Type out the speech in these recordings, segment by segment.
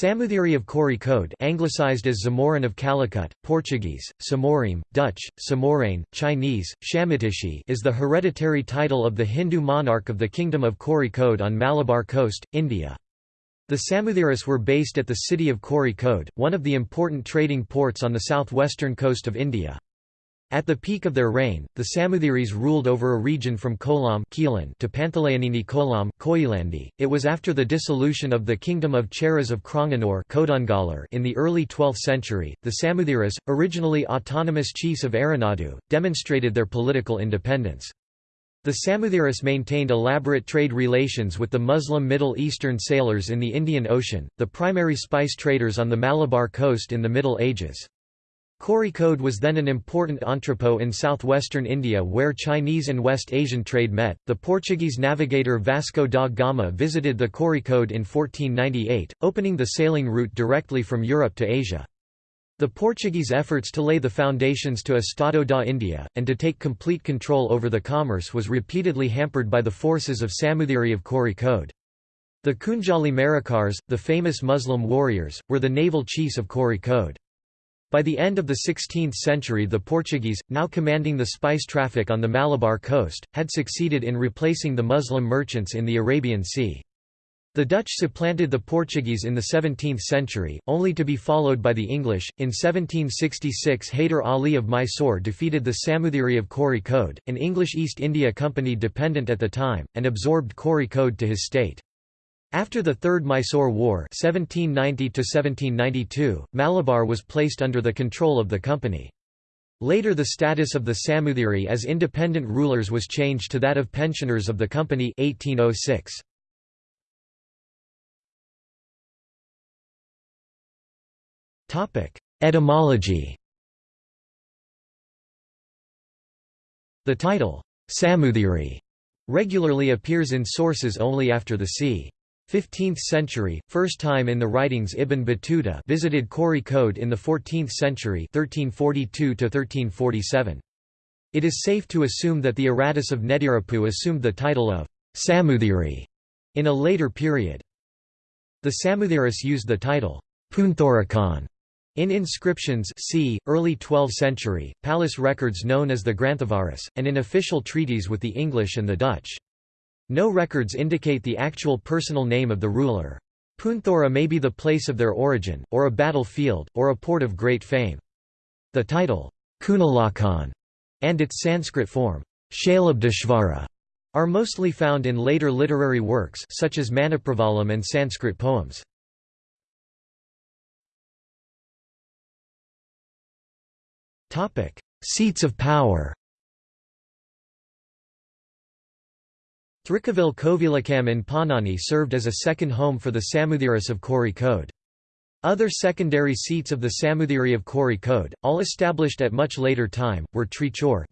Samoothiri of Code, anglicized as Zamorin of Calicut, Portuguese, Samorim, Dutch, Samorane, Chinese, Shamitishi is the hereditary title of the Hindu monarch of the Kingdom of Code on Malabar coast, India. The Samoothiri's were based at the city of Code, one of the important trading ports on the southwestern coast of India. At the peak of their reign, the Samoothiri's ruled over a region from Kollam to Pantalayanini Kolam Koyilandi. It was after the dissolution of the Kingdom of Cheras of Cranganore in the early 12th century, the Samoothiris, originally autonomous chiefs of Aranadu, demonstrated their political independence. The Samoothiris maintained elaborate trade relations with the Muslim Middle Eastern sailors in the Indian Ocean, the primary spice traders on the Malabar coast in the Middle Ages. Kozhikode was then an important entrepot in southwestern India where Chinese and West Asian trade met. The Portuguese navigator Vasco da Gama visited the Kozhikode in 1498, opening the sailing route directly from Europe to Asia. The Portuguese efforts to lay the foundations to Estado da India, and to take complete control over the commerce was repeatedly hampered by the forces of Samoothiri of Kozhikode. The Kunjali Marakars, the famous Muslim warriors, were the naval chiefs of Kozhikode. By the end of the 16th century the Portuguese, now commanding the spice traffic on the Malabar coast, had succeeded in replacing the Muslim merchants in the Arabian Sea. The Dutch supplanted the Portuguese in the 17th century, only to be followed by the English. In 1766 Hyder Ali of Mysore defeated the Samoothiri of Kozhikode, an English East India Company dependent at the time, and absorbed Kozhikode to his state. After the Third Mysore War 1790 Malabar was placed under the control of the company. Later the status of the Samoothiri as independent rulers was changed to that of pensioners of the company 1806. Etymology The title, Samoothiri, regularly appears in sources only after the c. 15th century, first time in the writings Ibn Battuta visited Kozhikode in the 14th century 1342 -1347. It is safe to assume that the Aratus of Nedirapu assumed the title of Samoothiri in a later period. The Samoothiris used the title Punthorakhan in inscriptions c. early 12th century, palace records known as the Granthavaras, and in official treaties with the English and the Dutch. No records indicate the actual personal name of the ruler. Punthora may be the place of their origin, or a battlefield, or a port of great fame. The title, Kunalakhan, and its Sanskrit form, Shalabdishvara, are mostly found in later literary works such as Manipravalam and Sanskrit poems. Seats of power Thrikavil Kovilakam in Panani served as a second home for the Samoothiris of Kozhikode. Other secondary seats of the Samootiri of Kozhikode, all established at much later time, were Trichur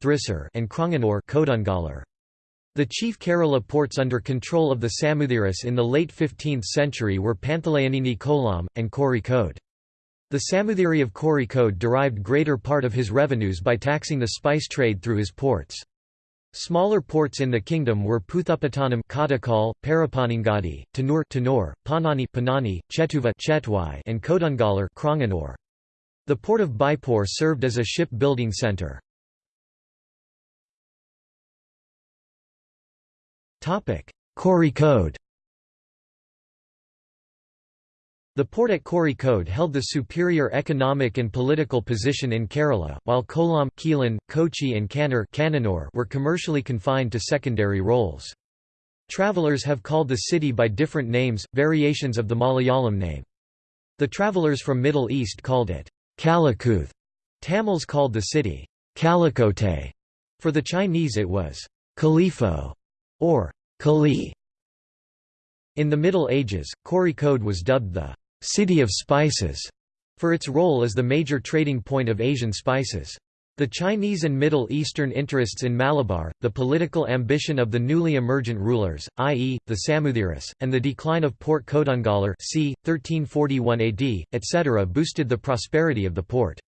and Cranganore The chief Kerala ports under control of the Samoothiris in the late 15th century were Panthalayanini Kollam, and Kozhikode. The Samoothiri of Kozhikode derived greater part of his revenues by taxing the spice trade through his ports. Smaller ports in the kingdom were Puthupattanam Kadakal, Parapanangadi, Tanur Tanur, Panani Panani, Chetuva Chetwai, and Kodungallur Cranganore. The port of Baipur served as a ship-building centre. Kozhikode The port at Kozhikode held the superior economic and political position in Kerala, while Kollam, Keelan, Kochi and Kannur were commercially confined to secondary roles. Travelers have called the city by different names, variations of the Malayalam name. The travelers from Middle East called it Calicuth. Tamils called the city Calicote. For the Chinese it was Califo or Kali. In the Middle Ages, Kozhikode was dubbed the City of Spices, for its role as the major trading point of Asian spices. The Chinese and Middle Eastern interests in Malabar, the political ambition of the newly emergent rulers, i.e., the Samoothiris, and the decline of Port Kodungallur c. 1341 AD, etc. boosted the prosperity of the port.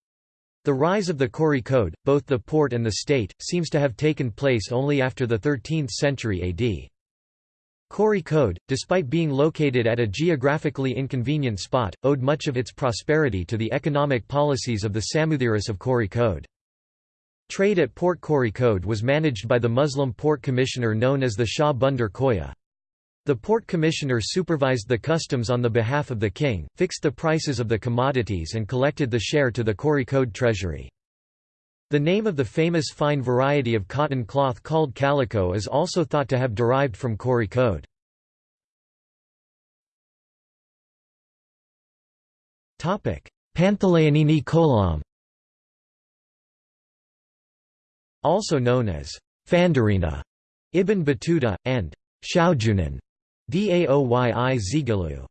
The rise of the Kozhikode, both the port and the state, seems to have taken place only after the 13th century AD. Kozhikode, despite being located at a geographically inconvenient spot, owed much of its prosperity to the economic policies of the Samuthiris of Kozhikode. Trade at Port Kozhikode was managed by the Muslim port commissioner known as the Shah Bandar Khoya. The port commissioner supervised the customs on the behalf of the king, fixed the prices of the commodities and collected the share to the Kozhikode treasury. The name of the famous fine variety of cotton cloth called calico is also thought to have derived from. Panthalayanini Kolam Also known as Fandarina, Ibn Battuta, and Shaojunan, Daoyi Zigalu.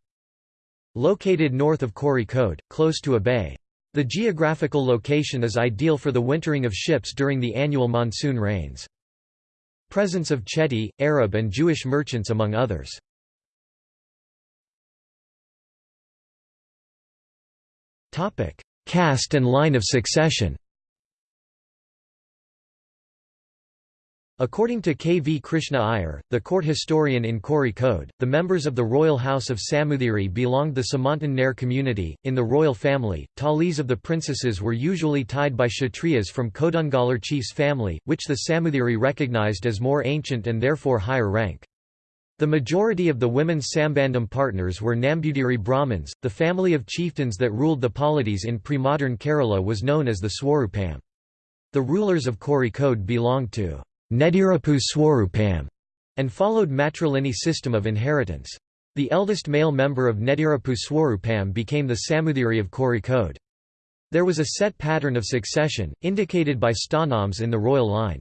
Located north of Kozhikode, close to a bay. The geographical location is ideal for the wintering of ships during the annual monsoon rains. Presence of Chetty, Arab and Jewish merchants among others. Caste and line of succession According to K. V. Krishna Iyer, the court historian in Kozhikode, the members of the royal house of Samuthiri belonged the Samantan Nair community. In the royal family, talis of the princesses were usually tied by Kshatriyas from Kodungallur chief's family, which the Samuthiri recognized as more ancient and therefore higher rank. The majority of the women's Sambandam partners were Nambudiri Brahmins. The family of chieftains that ruled the polities in pre-modern Kerala was known as the Swarupam. The rulers of Kozhikode belonged to Nedirapu Swarupam, and followed matrilineal system of inheritance. The eldest male member of Nedirapu Swarupam became the Samuthiri of Kozhikode. There was a set pattern of succession, indicated by stanams in the royal line.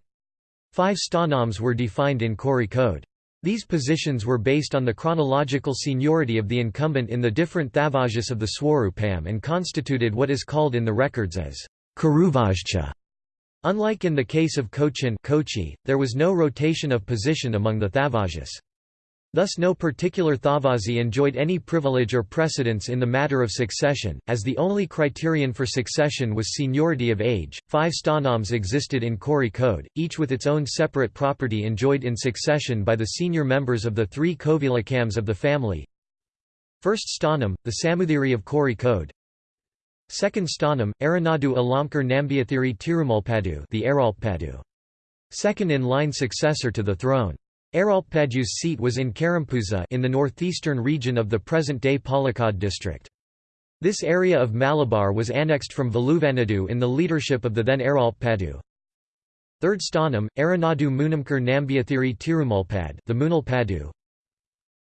Five stanams were defined in Kori code. These positions were based on the chronological seniority of the incumbent in the different thavajas of the Swarupam and constituted what is called in the records as Kuruvajcha. Unlike in the case of Cochin Kochi, there was no rotation of position among the Thavajas. Thus no particular Thavazi enjoyed any privilege or precedence in the matter of succession, as the only criterion for succession was seniority of age. Five stanams existed in Kori code, each with its own separate property enjoyed in succession by the senior members of the three Kovilakams of the family. First stanam, the Samuthiri of Kozhikode, Second stanam, Aranadu Alamkar Nambiathiri Tirumulpadu the Aralpadu. Second in line successor to the throne. Aralpadu's seat was in Karampuza in the northeastern region of the present-day Palakkad district. This area of Malabar was annexed from Veluvanadu in the leadership of the then Aralpadu. Third stanam, Aranadu Munamkar Nambiathiri Tirumulpad the Munalpadu.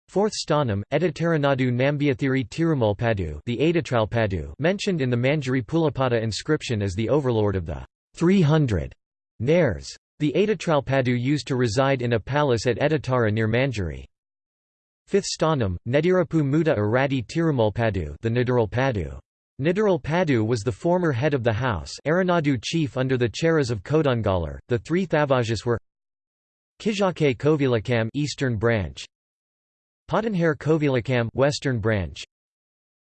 Fourth stanam, Editaranadu Nambiathiri Tirumulpadu the Aditralpadu mentioned in the Manjari Pulapada inscription as the overlord of the 300 Nairs. The Aditralpadu used to reside in a palace at Editara near Manjari. Fifth stanam, Nedirapu Muda Arati Tirumulpadu the Nidiralpadu. Nidiralpadu was the former head of the house Aranadu chief under the Cheras of Kodungallur. The three Thavajas were Kijake Kovilakam Eastern branch, Potanhare Kovilakam Western branch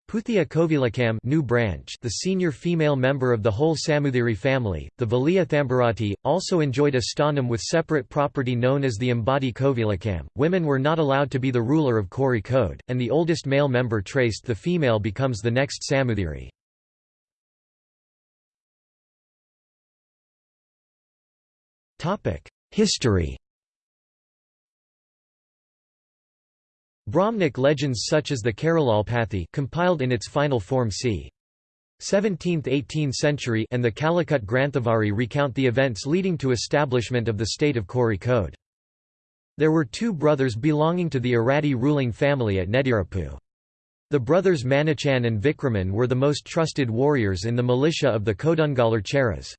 Puthia Kovilakam new branch the senior female member of the whole Samuthiri family, the Valia Thambarati, also enjoyed a stanam with separate property known as the Ambadi Kovilakam. Women were not allowed to be the ruler of Kozhikode, and the oldest male member traced the female becomes the next Samuthiri. History Brahmanic legends such as the Keralalpathi compiled in its final form c. 17th–18th century and the Calicut Granthavari recount the events leading to establishment of the state of Kozhikode. There were two brothers belonging to the Arati ruling family at Nedirapu. The brothers Manichan and Vikraman were the most trusted warriors in the militia of the Kodungallur Cheras.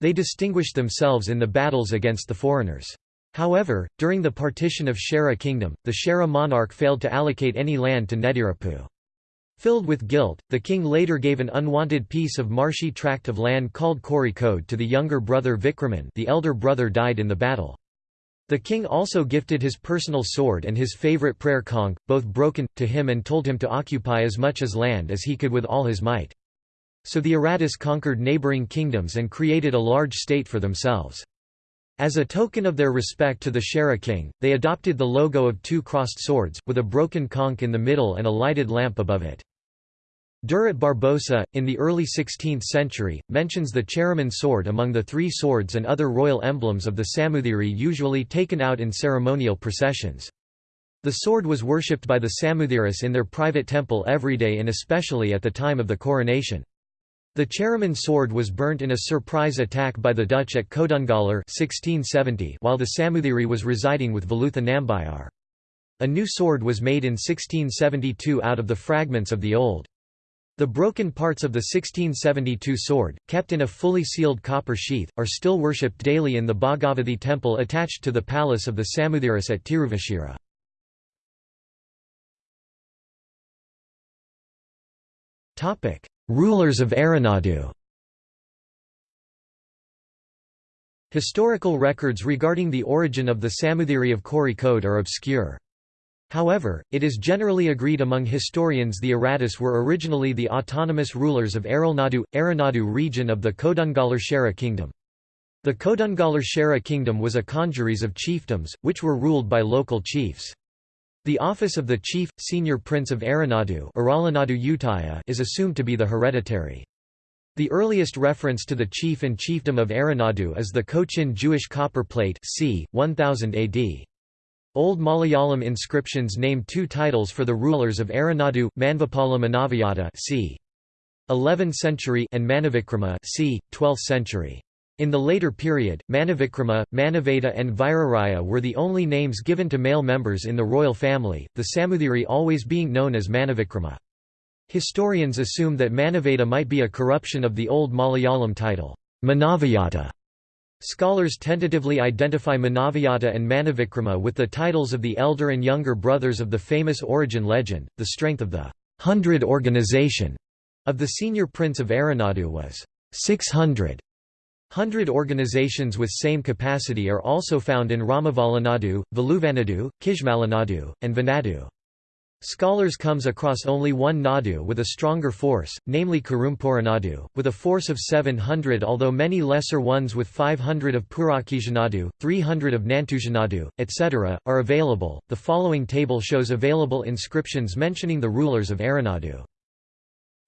They distinguished themselves in the battles against the foreigners. However, during the partition of Chera kingdom, the Chera monarch failed to allocate any land to Nedirapu. Filled with guilt, the king later gave an unwanted piece of marshy tract of land called Kozhikode to the younger brother Vikraman the elder brother died in the battle. The king also gifted his personal sword and his favourite prayer conch, both broken, to him and told him to occupy as much as land as he could with all his might. So the Aratas conquered neighbouring kingdoms and created a large state for themselves. As a token of their respect to the Chera king, they adopted the logo of two crossed swords, with a broken conch in the middle and a lighted lamp above it. Duarte Barbosa, in the early 16th century, mentions the Cheraman sword among the three swords and other royal emblems of the Samoothiri usually taken out in ceremonial processions. The sword was worshipped by the Samoothiri's in their private temple every day and especially at the time of the coronation. The Cheraman sword was burnt in a surprise attack by the Dutch at Kodungallur 1670 while the Samoothiri was residing with Velutha Nambiar. A new sword was made in 1672 out of the fragments of the old. The broken parts of the 1672 sword, kept in a fully sealed copper sheath, are still worshipped daily in the Bhagavathi temple attached to the palace of the Samoothiri's at Tiruvashira. Rulers of Aranadu Historical records regarding the origin of the Samoothiri of Kozhikode are obscure. However, it is generally agreed among historians the Aratus were originally the autonomous rulers of Aralnadu, Aranadu region of the Kodungallur Chera kingdom. The Kodungallur Chera kingdom was a congeries of chiefdoms, which were ruled by local chiefs. The office of the chief, senior prince of Aranadu is assumed to be the hereditary. The earliest reference to the chief and chiefdom of Aranadu is the Cochin Jewish copper plate c. 1000 AD. Old Malayalam inscriptions name two titles for the rulers of Aranadu, Manvapala Manaviyata c. 11th century and Manavikrama c. 12th century. In the later period, Manavikrama, Manaveda and Viraraya were the only names given to male members in the royal family, the Samoothiri always being known as Manavikrama. Historians assume that Manaveda might be a corruption of the old Malayalam title, Manaviyata. Scholars tentatively identify Manaviyata and Manavikrama with the titles of the elder and younger brothers of the famous origin legend. The strength of the hundred organization of the senior prince of Aranadu was 600. Hundred organizations with same capacity are also found in Ramavalanadu, Veluvanadu, Kishmalanadu, and Vanadu. Scholars comes across only one Nadu with a stronger force, namely Kurumpuranadu, with a force of 700 although many lesser ones with 500 of Purakijanadu, 300 of Nantujanadu, etc., are available. The following table shows available inscriptions mentioning the rulers of Aranadu.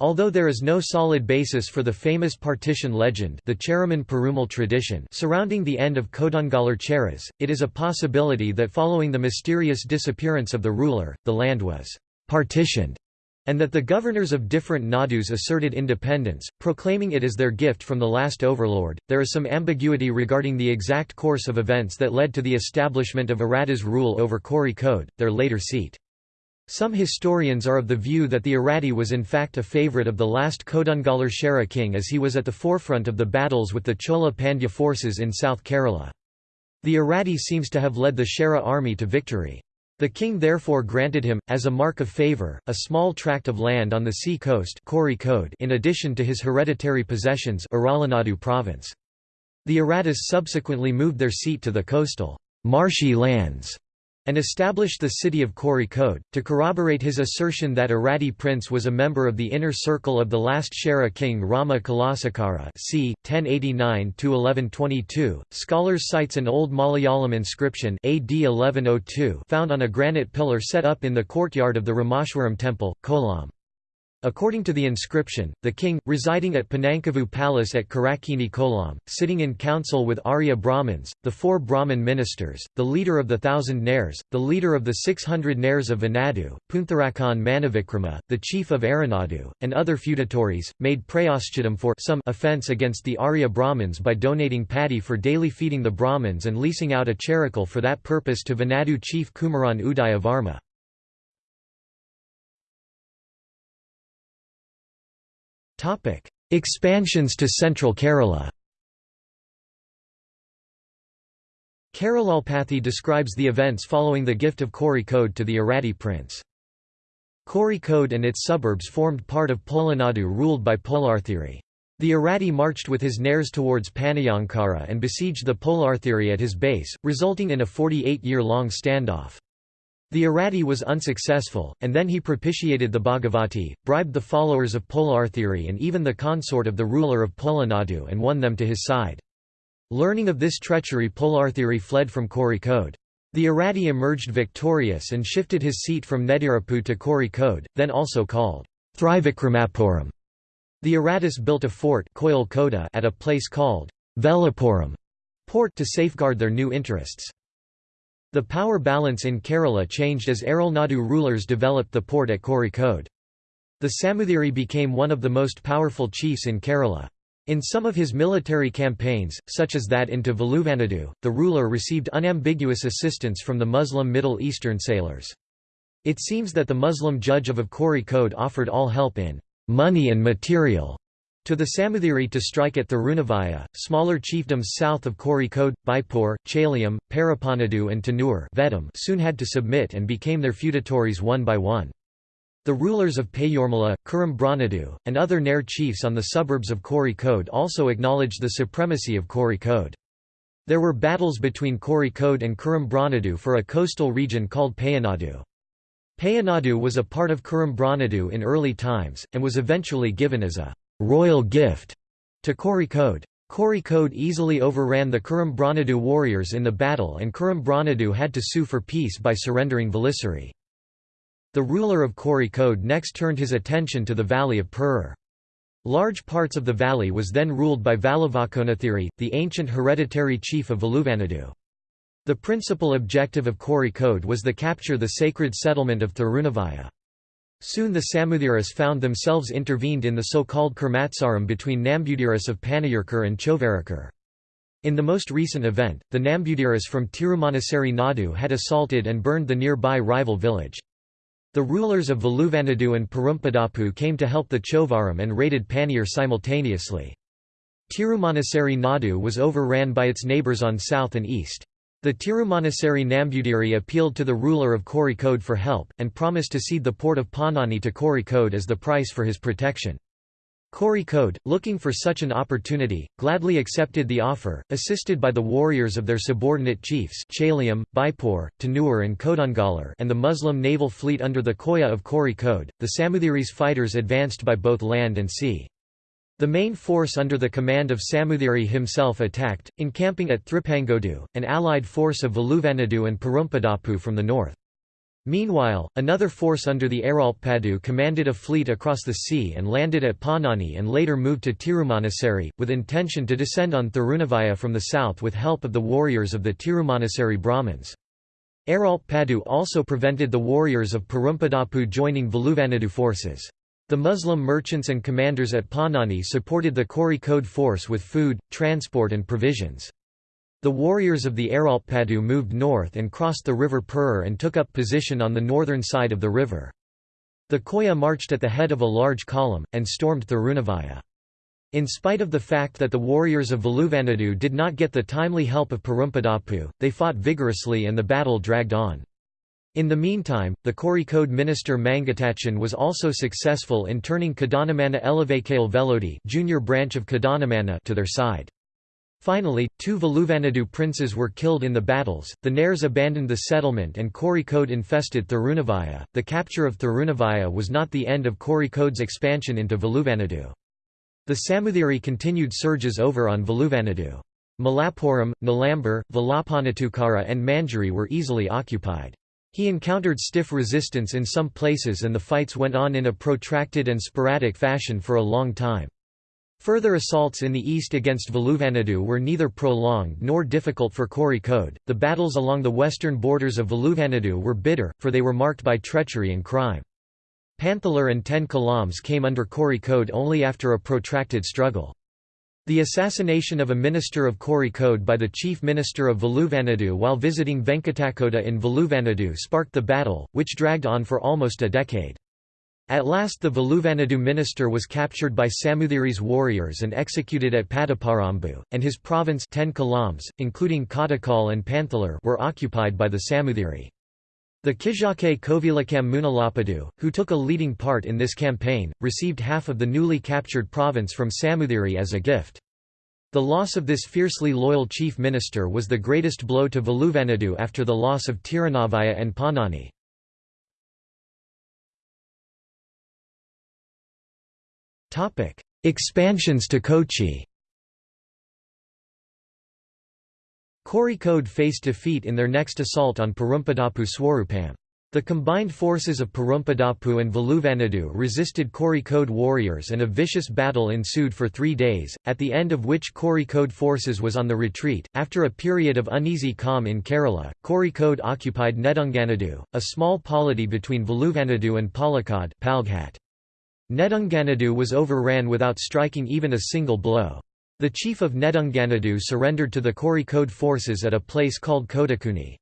Although there is no solid basis for the famous partition legend the Cheraman Perumal tradition surrounding the end of Kodungallur Cheras, it is a possibility that following the mysterious disappearance of the ruler, the land was «partitioned» and that the governors of different nadus asserted independence, proclaiming it as their gift from the last overlord. There is some ambiguity regarding the exact course of events that led to the establishment of Arata's rule over Kozhikode, their later seat. Some historians are of the view that the Arati was in fact a favourite of the last Kodungallur Chera king as he was at the forefront of the battles with the Chola Pandya forces in South Kerala. The Arati seems to have led the Chera army to victory. The king therefore granted him, as a mark of favour, a small tract of land on the sea coast in addition to his hereditary possessions province. The Aratas subsequently moved their seat to the coastal marshy lands and established the city of Kozhikode. To corroborate his assertion that Arati prince was a member of the inner circle of the last Chera king Rama Kulasakara c. 1089–1122, scholars cites an old Malayalam inscription AD 1102 found on a granite pillar set up in the courtyard of the Rameshwaram temple, Kollam. According to the inscription, the king, residing at Panankavu Palace at Karakini Kolam, sitting in council with Arya Brahmins, the four Brahmin ministers, the leader of the thousand Nairs, the leader of the six hundred Nairs of Vanadu, Puntharakan Manavikrama, the chief of Aranadu, and other feudatories, made prayaschittam for some offence against the Arya Brahmins by donating paddy for daily feeding the Brahmins and leasing out a cherakkal for that purpose to Vanadu chief Kumaran Udaya Varma. Expansions to central Kerala. Keralalpathy describes the events following the gift of Kori Code to the Arati prince. Kori Code and its suburbs formed part of Polanadu ruled by Polarthiri. The Arati marched with his Nairs towards Panayankara and besieged the Polarthiri at his base, resulting in a 48-year-long standoff. The Arati was unsuccessful, and then he propitiated the Bhagavati, bribed the followers of Polarthiri and even the consort of the ruler of Polanadu and won them to his side. Learning of this treachery Polarthiri fled from Kozhikode. The Arati emerged victorious and shifted his seat from Nedirapu to Kozhikode, then also called Thrivikramapuram. The Aratis built a fort at a place called Velapuram port to safeguard their new interests. The power balance in Kerala changed as Arulnadu rulers developed the port at Kozhikode. The Samuthiri became one of the most powerful chiefs in Kerala. In some of his military campaigns, such as that into Veluvanadu, the ruler received unambiguous assistance from the Muslim Middle Eastern sailors. It seems that the Muslim judge of Kozhikode offered all help in money and material to the Samuthiri to strike at Thirunavaya, smaller chiefdoms south of Kozhikode, Baipur, Chalyam, Parapanadu and Tanur soon had to submit and became their feudatories one by one. The rulers of Payormala, Kurumbranadu, and other Nair chiefs on the suburbs of Kozhikode also acknowledged the supremacy of Kozhikode. There were battles between Kozhikode and Kurumbranadu for a coastal region called Payanadu. Payanadu was a part of Kurumbranadu in early times, and was eventually given as a royal gift to Kozhikode. Kozhikode easily overran the Kurumbranadu warriors in the battle and Kurumbranadu had to sue for peace by surrendering Velisari. The ruler of Kozhikode next turned his attention to the valley of Perur. Large parts of the valley was then ruled by Valavakonathiri, the ancient hereditary chief of Veluvanadu. The principal objective of Kozhikode was the capture the sacred settlement of Thirunavaya. Soon the Samuthiras found themselves intervened in the so-called Kurmatsaram between Nambudiras of Panayurkar and Chovarakar. In the most recent event, the Nambudiras from Tirumanassery Nadu had assaulted and burned the nearby rival village. The rulers of Veluvanadu and Perumpadappu came to help the Chovaram and raided Paniyur simultaneously. Tirumanassery Nadu was overran by its neighbours on south and east. The Tirumanassery Nambudiri appealed to the ruler of Kozhikode for help, and promised to cede the port of Panani to Kozhikode as the price for his protection. Kozhikode, looking for such an opportunity, gladly accepted the offer, assisted by the warriors of their subordinate chiefs Chalyam, Baipur, Tanur and Kodungallur and the Muslim naval fleet under the Koya of Kozhikode. The Samuthiris fighters advanced by both land and sea. The main force under the command of Samuthiri himself attacked, encamping at Thripangodu, an allied force of Veluvanadu and Perumpadappu from the north. Meanwhile, another force under the Aralpadu commanded a fleet across the sea and landed at Panani and later moved to Tirumanassery, with intention to descend on Thirunavaya from the south with help of the warriors of the Tirumanassery Brahmins. Aralpadu also prevented the warriors of Perumpadappu joining Veluvanadu forces. The Muslim merchants and commanders at Panani supported the Kozhikode force with food, transport and provisions. The warriors of the Aralpadu moved north and crossed the river Perur and took up position on the northern side of the river. The Koya marched at the head of a large column, and stormed Thirunavaya. In spite of the fact that the warriors of Veluvanadu did not get the timely help of Perumpadappu, they fought vigorously and the battle dragged on. In the meantime, the Kozhikode minister Mangatachan was also successful in turning Kadanamana Elevakale Velodi junior branch of Kadanamana to their side. Finally, two Veluvanadu princes were killed in the battles, the Nairs abandoned the settlement and Kozhikode infested Thirunavaya. The capture of Thirunavaya was not the end of Kozhikode's expansion into Veluvanadu. The Samuthiri continued surges over on Veluvanadu. Malappuram, Nilambur, Velapanatukara and Manjari were easily occupied. He encountered stiff resistance in some places and the fights went on in a protracted and sporadic fashion for a long time. Further assaults in the east against Veluvanadu were neither prolonged nor difficult for Kozhikode. The battles along the western borders of Veluvanadu were bitter, for they were marked by treachery and crime. Panthalar and Ten Kalams came under Kozhikode only after a protracted struggle. The assassination of a minister of Kozhikode by the chief minister of Veluvanadu while visiting Venkatakoda in Veluvanadu sparked the battle, which dragged on for almost a decade. At last the Veluvanadu minister was captured by Samuthiri's warriors and executed at Padaparambu, and his province Ten Kalams, including Kattakal and Panthalar were occupied by the Samuthiri. The Kijake Kovilakam Munalapadu, who took a leading part in this campaign, received half of the newly captured province from Samuthiri as a gift. The loss of this fiercely loyal chief minister was the greatest blow to Veluvanadu after the loss of Tirunavaya and Panani. Expansions to Kochi Kozhikode faced defeat in their next assault on Perumpadapu Swarupam. The combined forces of Perumpadapu and Veluvanadu resisted Kozhikode warriors and a vicious battle ensued for three days, at the end of which Kozhikode forces was on the retreat. After a period of uneasy calm in Kerala, Kozhikode occupied Nedunganadu, a small polity between Veluvanadu and Palakkad Nedunganadu was overran without striking even a single blow. The chief of Nedunganadu surrendered to the Kozhikode forces at a place called Kodakuni.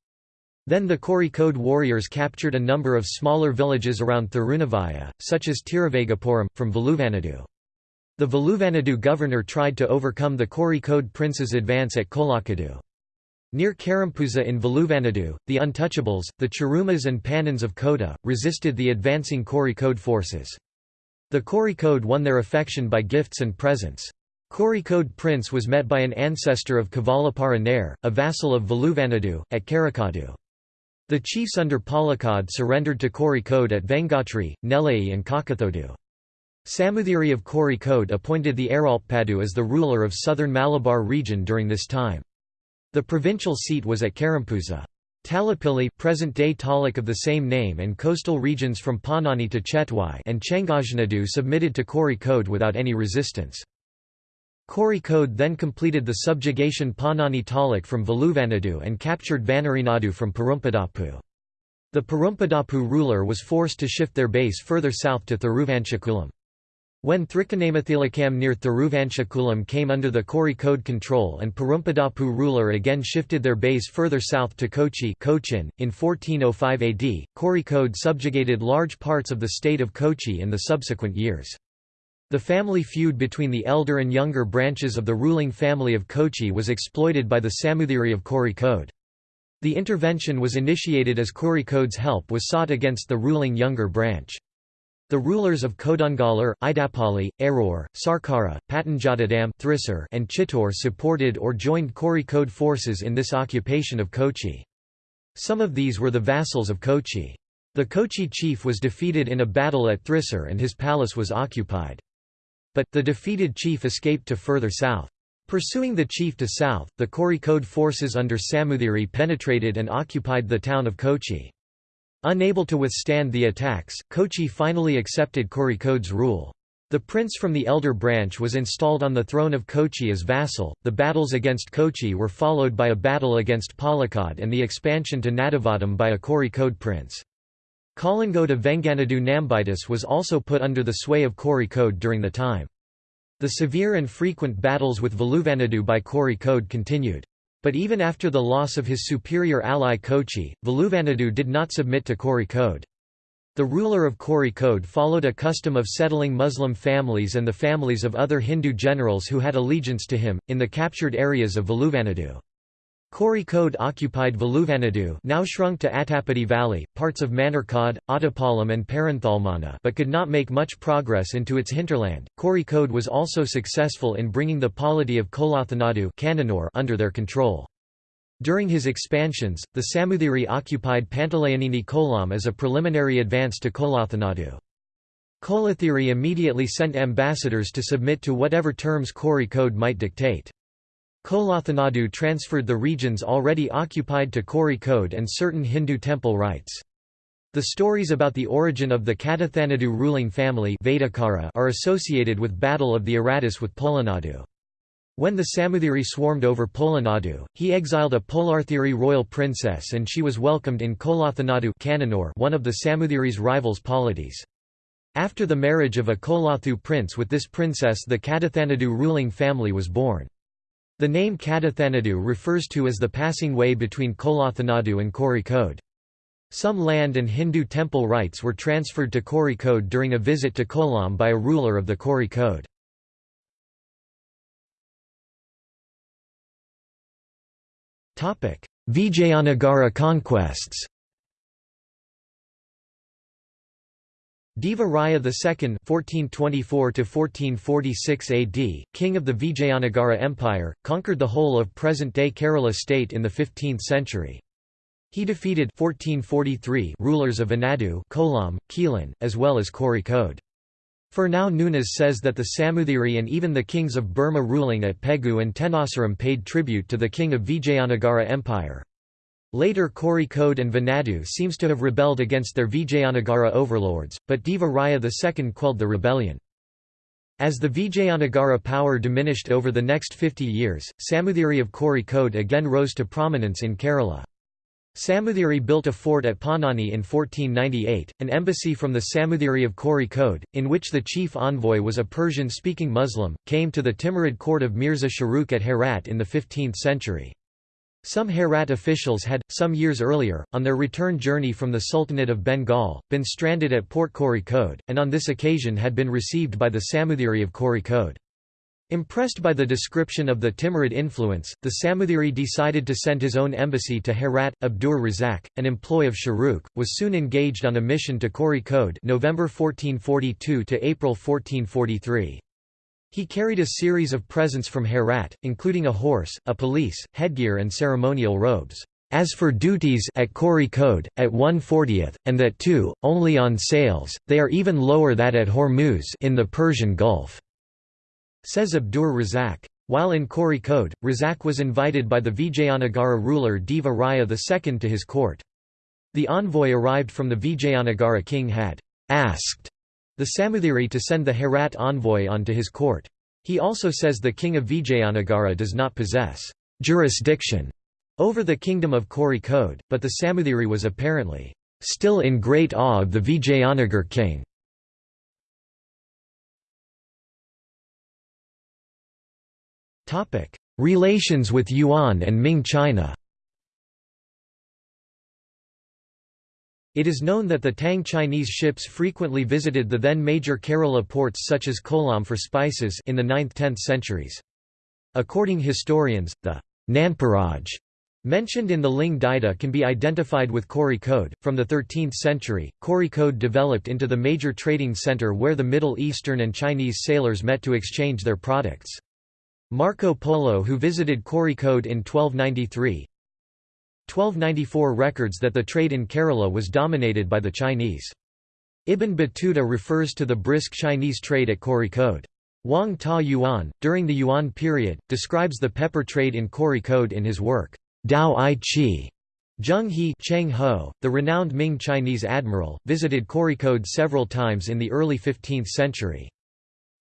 Then the Kozhikode warriors captured a number of smaller villages around Thirunavaya, such as Tiruvagapuram, from Veluvanadu. The Veluvanadu governor tried to overcome the Kozhikode prince's advance at Kolakadu. Near Karampuza in Veluvanadu, the Untouchables, the Charumas and Panans of Kota, resisted the advancing Kozhikode forces. The Kozhikode won their affection by gifts and presents. Kozhikode prince was met by an ancestor of Kavalapara Nair, a vassal of Veluvanadu, at Karakadu. The chiefs under Palakkad surrendered to Kozhikode at Vengatri, Nellai and Kakathodu. Samuthiri of Kozhikode appointed the Aralpadu as the ruler of southern Malabar region during this time. The provincial seat was at Karampuza. Talapilli present-day Taluk of the same name and coastal regions from Panani to Chetwai and Chengajnadu submitted to Kozhikode without any resistance. Kozhikode then completed the subjugation Panani Taluk from Veluvanadu and captured Vanarinadu from Perumpadapu. The Perumpadapu ruler was forced to shift their base further south to Thiruvanchakulam. When Thrikkanamathilakkam near Thiruvanchakulam came under the Kozhikode control and Perumpadapu ruler again shifted their base further south to Kochi Cochin, in 1405 AD, Kozhikode subjugated large parts of the state of Kochi in the subsequent years. The family feud between the elder and younger branches of the ruling family of Kochi was exploited by the Samuthiri of Kozhikode. The intervention was initiated as Kozhikode's help was sought against the ruling younger branch. The rulers of Kodungallur, Idapali, Aror, Sarkara, Patanjatadam and Chittor supported or joined Kozhikode forces in this occupation of Kochi. Some of these were the vassals of Kochi. The Kochi chief was defeated in a battle at Thrissur and his palace was occupied. But, the defeated chief escaped to further south. Pursuing the chief to south, the Kozhikode forces under Samuthiri penetrated and occupied the town of Kochi. Unable to withstand the attacks, Kochi finally accepted Kozhikode's rule. The prince from the elder branch was installed on the throne of Kochi as vassal. The battles against Kochi were followed by a battle against Palakkad and the expansion to Nadavadam by a Kozhikode prince. Kalangoda Venganadu Nambitis was also put under the sway of Kori Code during the time. The severe and frequent battles with Veluvanadu by Kori Code continued. But even after the loss of his superior ally Kochi, Veluvanadu did not submit to Kori Code. The ruler of Kori Code followed a custom of settling Muslim families and the families of other Hindu generals who had allegiance to him, in the captured areas of Veluvanadu. Kozhikode occupied Veluvanadu now shrunk to Attapati Valley, parts of Manarkad, Ottapalam and Perinthalmanna but could not make much progress into its hinterland. Kozhikode was also successful in bringing the polity of Kolathanadu under their control. During his expansions, the Samuthiri occupied Pantalayanini Kolam as a preliminary advance to Kolathanadu. Kolathiri immediately sent ambassadors to submit to whatever terms Kozhikode might dictate. Kolathanadu transferred the regions already occupied to Kozhikode and certain Hindu temple rites. The stories about the origin of the Kadathanadu ruling family are associated with Battle of the Aratus with Polanadu. When the Samuthiri swarmed over Polanadu, he exiled a Polarthiri royal princess and she was welcomed in Kolathanadu one of the Samuthiri's rivals polities. After the marriage of a Kolathu prince with this princess the Kadathanadu ruling family was born. The name Kadathanadu refers to as the passing way between Kolathanadu and Kozhikode. Some land and Hindu temple rites were transferred to Kozhikode during a visit to Kolam by a ruler of the Kozhikode. Vijayanagara conquests Deva Raya II (1424–1446 AD), king of the Vijayanagara Empire, conquered the whole of present-day Kerala state in the 15th century. He defeated 1443 rulers of Anadu, Kolam, Keelan, as well as Kozhikode. Fernão Nunes says that the Samuthiri and even the kings of Burma ruling at Pegu and Tenasserim paid tribute to the king of Vijayanagara Empire. Later Kozhikode and Vanadu seems to have rebelled against their Vijayanagara overlords, but Deva Raya II quelled the rebellion. As the Vijayanagara power diminished over the next 50 years, Samuthiri of Kozhikode again rose to prominence in Kerala. Samuthiri built a fort at Ponani in 1498, an embassy from the Samuthiri of Kozhikode, in which the chief envoy was a Persian-speaking Muslim, came to the Timurid court of Mirza Sharukh at Herat in the 15th century. Some Herat officials had, some years earlier, on their return journey from the Sultanate of Bengal, been stranded at Port Kozhikode, and on this occasion had been received by the Samuthiri of Kozhikode. Impressed by the description of the Timurid influence, the Samuthiri decided to send his own embassy to Herat. Abdur Razak, an employee of Sharukh, was soon engaged on a mission to Kozhikode November 1442 to April 1443. He carried a series of presents from Herat, including a horse, a police, headgear and ceremonial robes. As for duties at Kozhikode, at 140th, and that too, only on sales, they are even lower that at Hormuz in the Persian Gulf, says Abdur Razak. While in Kozhikode, Razak was invited by the Vijayanagara ruler Deva Raya II to his court. The envoy arrived from the Vijayanagara king had asked the Samuthiri to send the Herat envoy on to his court. He also says the king of Vijayanagara does not possess jurisdiction over the kingdom of Kozhikode, but the Samuthiri was apparently still in great awe of the Vijayanagar king. Relations with Yuan and Ming China It is known that the Tang Chinese ships frequently visited the then major Kerala ports such as Kollam for spices in the 9th–10th centuries. According to historians, the Nanparaj mentioned in the Ling Dida can be identified with Kozhikode. From the 13th century, Kozhikode developed into the major trading center where the Middle Eastern and Chinese sailors met to exchange their products. Marco Polo who visited Kozhikode in 1293, 1294 records that the trade in Kerala was dominated by the Chinese. Ibn Battuta refers to the brisk Chinese trade at Kozhikode. Wang Ta Yuan, during the Yuan period, describes the pepper trade in Kozhikode in his work, Dao I Chi. Zheng He Cheng Ho, the renowned Ming Chinese admiral, visited Kozhikode several times in the early 15th century.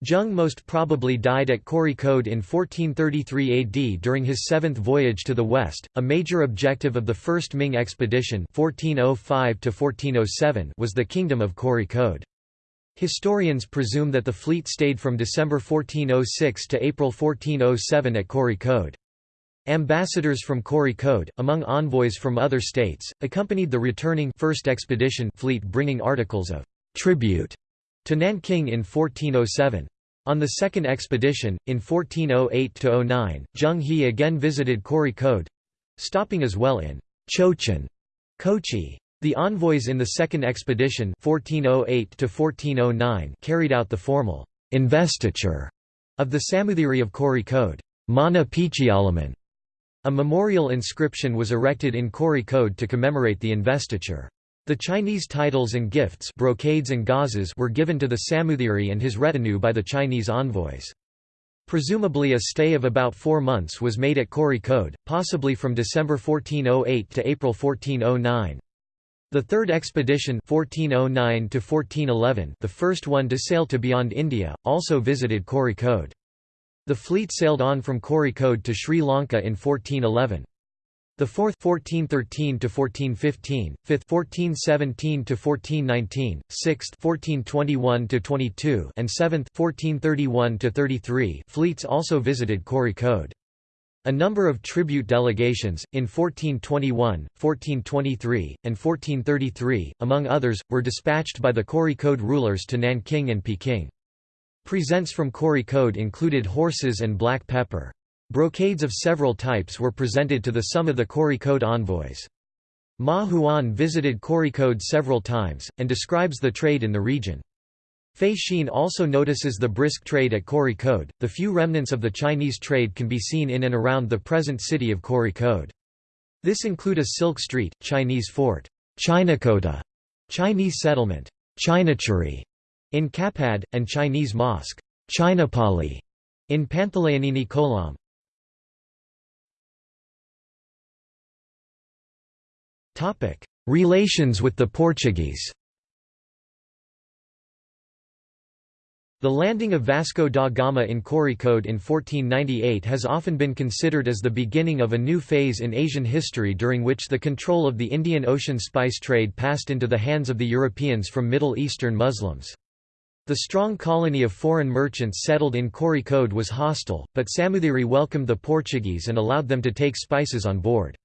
Zheng most probably died at Kozhikode in 1433 AD during his seventh voyage to the west. A major objective of the First Ming expedition (1405–1407) was the kingdom of Kozhikode. Historians presume that the fleet stayed from December 1406 to April 1407 at Kozhikode. Ambassadors from Kozhikode, among envoys from other states, accompanied the returning first expedition fleet bringing articles of tribute to Nanking in 1407. On the second expedition, in 1408–09, Zheng He again visited Kozhikode—stopping as well in Cochin, Kochi. The envoys in the second expedition 1408 carried out the formal investiture of the Samuthiri of Kozhikode. Mana Pichialaman. A memorial inscription was erected in Kozhikode to commemorate the investiture. The Chinese titles and gifts brocades and gauzes were given to the Samuthiri and his retinue by the Chinese envoys. Presumably a stay of about four months was made at Kozhikode, possibly from December 1408 to April 1409. The third expedition 1409 the first one to sail to beyond India, also visited Kozhikode. The fleet sailed on from Kozhikode to Sri Lanka in 1411. The fourth 1413 to 1415, fifth 1417 to 1419, sixth 1421 to 22, and seventh 1431 to 33 fleets also visited Kozhikode. A number of tribute delegations, in 1421, 1423, and 1433, among others, were dispatched by the Kozhikode rulers to Nanking and Peking. Presents from Kozhikode included horses and black pepper. Brocades of several types were presented to the sum of the Kozhikode envoys. Ma Huan visited Kozhikode several times, and describes the trade in the region. Fei Xin also notices the brisk trade at Kozhikode. The few remnants of the Chinese trade can be seen in and around the present city of Kozhikode. This include a silk street, Chinese fort, Chinakota, Chinese settlement, Chinachuri, in Kapad, and Chinese mosque Chinapali in Panthalayanini Kolam. Relations with the Portuguese The landing of Vasco da Gama in Coricode in 1498 has often been considered as the beginning of a new phase in Asian history during which the control of the Indian Ocean spice trade passed into the hands of the Europeans from Middle Eastern Muslims. The strong colony of foreign merchants settled in Coricode was hostile, but Samoothiri welcomed the Portuguese and allowed them to take spices on board.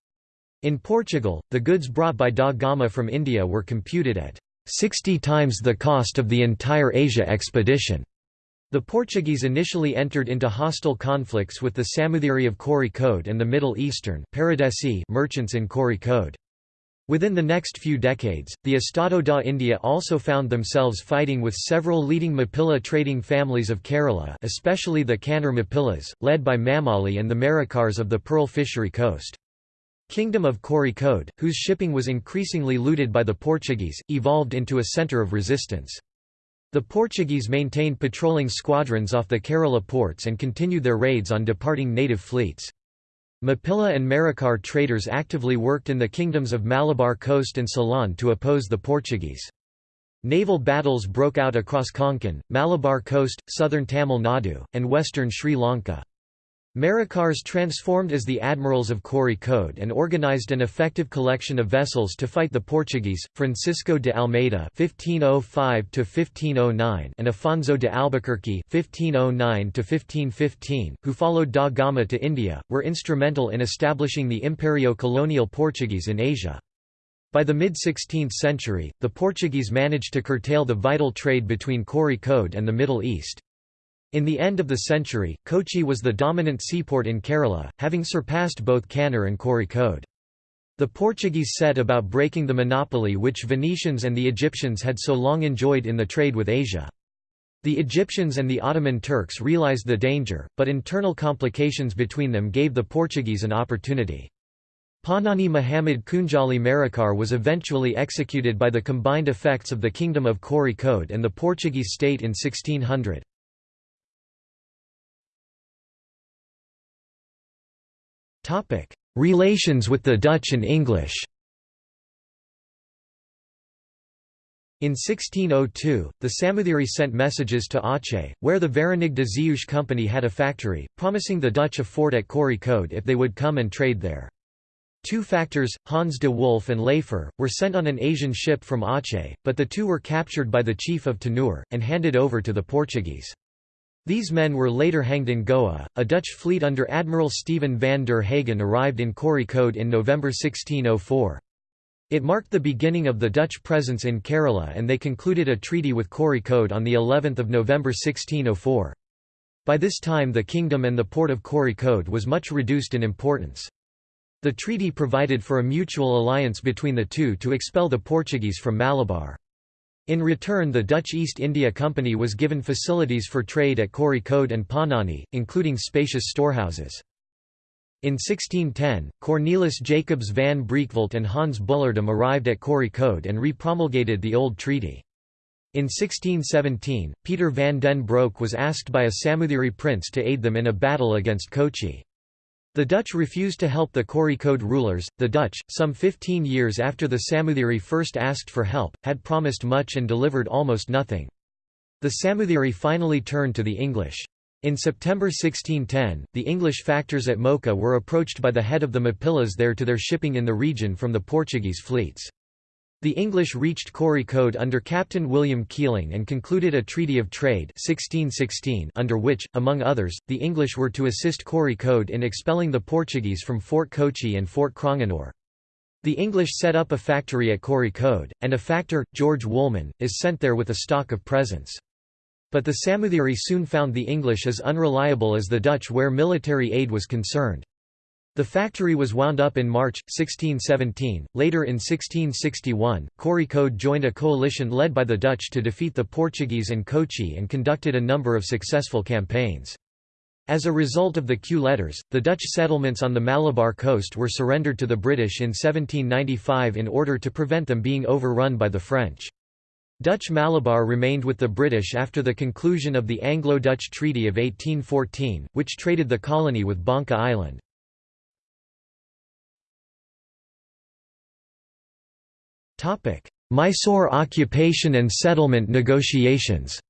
In Portugal, the goods brought by da Gama from India were computed at 60 times the cost of the entire Asia expedition. The Portuguese initially entered into hostile conflicts with the Samoothiri of Kozhikode and the Middle Eastern merchants in Kozhikode. Within the next few decades, the Estado da India also found themselves fighting with several leading Mapilla trading families of Kerala especially the Kannur Mappillas, led by Mamali and the Marakkars of the Pearl Fishery Coast. Kingdom of Kozhikode, whose shipping was increasingly looted by the Portuguese, evolved into a centre of resistance. The Portuguese maintained patrolling squadrons off the Kerala ports and continued their raids on departing native fleets. Mapilla and Marakkar traders actively worked in the kingdoms of Malabar Coast and Ceylon to oppose the Portuguese. Naval battles broke out across Konkan, Malabar Coast, southern Tamil Nadu, and western Sri Lanka. Marakkars transformed as the admirals of Kozhikode and organized an effective collection of vessels to fight the Portuguese, Francisco de Almeida (1505–1509) and Afonso de Albuquerque (1509–1515), who followed da Gama to India, were instrumental in establishing the Imperio-colonial Portuguese in Asia. By the mid-16th century, the Portuguese managed to curtail the vital trade between Kozhikode and the Middle East. In the end of the century, Kochi was the dominant seaport in Kerala, having surpassed both Kannur and Kozhikode. The Portuguese set about breaking the monopoly which Venetians and the Egyptians had so long enjoyed in the trade with Asia. The Egyptians and the Ottoman Turks realized the danger, but internal complications between them gave the Portuguese an opportunity. Panani Muhammad Kunjali Marakkar was eventually executed by the combined effects of the Kingdom of Kozhikode and the Portuguese state in 1600. Relations with the Dutch and English In 1602, the Samoothiri sent messages to Aceh, where the Verenigde Zeeuws Company had a factory, promising the Dutch a fort at Kozhikode if they would come and trade there. Two factors, Hans de Wolf and Leifer, were sent on an Asian ship from Aceh, but the two were captured by the chief of Tanur, and handed over to the Portuguese. These men were later hanged in Goa. A Dutch fleet under Admiral Steven van der Hagen arrived in Kozhikode in November 1604. It marked the beginning of the Dutch presence in Kerala and they concluded a treaty with Kozhikode on the 11th of November 1604. By this time the kingdom and the port of Kozhikode was much reduced in importance. The treaty provided for a mutual alliance between the two to expel the Portuguese from Malabar. In return the Dutch East India Company was given facilities for trade at Kozhikode and Panani, including spacious storehouses. In 1610, Cornelis Jacobs van Breekwelt and Hans Bullardam arrived at Kozhikode and re-promulgated the old treaty. In 1617, Peter van den Broek was asked by a Samoothiri prince to aid them in a battle against Kochi. The Dutch refused to help the Kozhikode rulers. The Dutch, some 15 years after the Samoothiri first asked for help, had promised much and delivered almost nothing. The Samoothiri finally turned to the English. In September 1610, the English factors at Mocha were approached by the head of the Mapillas there to their shipping in the region from the Portuguese fleets. The English reached Kozhikode under Captain William Keeling and concluded a Treaty of Trade 1616 under which, among others, the English were to assist Kozhikode in expelling the Portuguese from Fort Kochi and Fort Cranganore. The English set up a factory at Kozhikode, and a factor, George Woolman, is sent there with a stock of presents. But the Samoothiri soon found the English as unreliable as the Dutch where military aid was concerned. The factory was wound up in March, 1617. Later in 1661, Kozhikode joined a coalition led by the Dutch to defeat the Portuguese in Kochi and conducted a number of successful campaigns. As a result of the Kew Letters, the Dutch settlements on the Malabar coast were surrendered to the British in 1795 in order to prevent them being overrun by the French. Dutch Malabar remained with the British after the conclusion of the Anglo-Dutch Treaty of 1814, which traded the colony with Bangka Island. Mysore occupation and settlement negotiations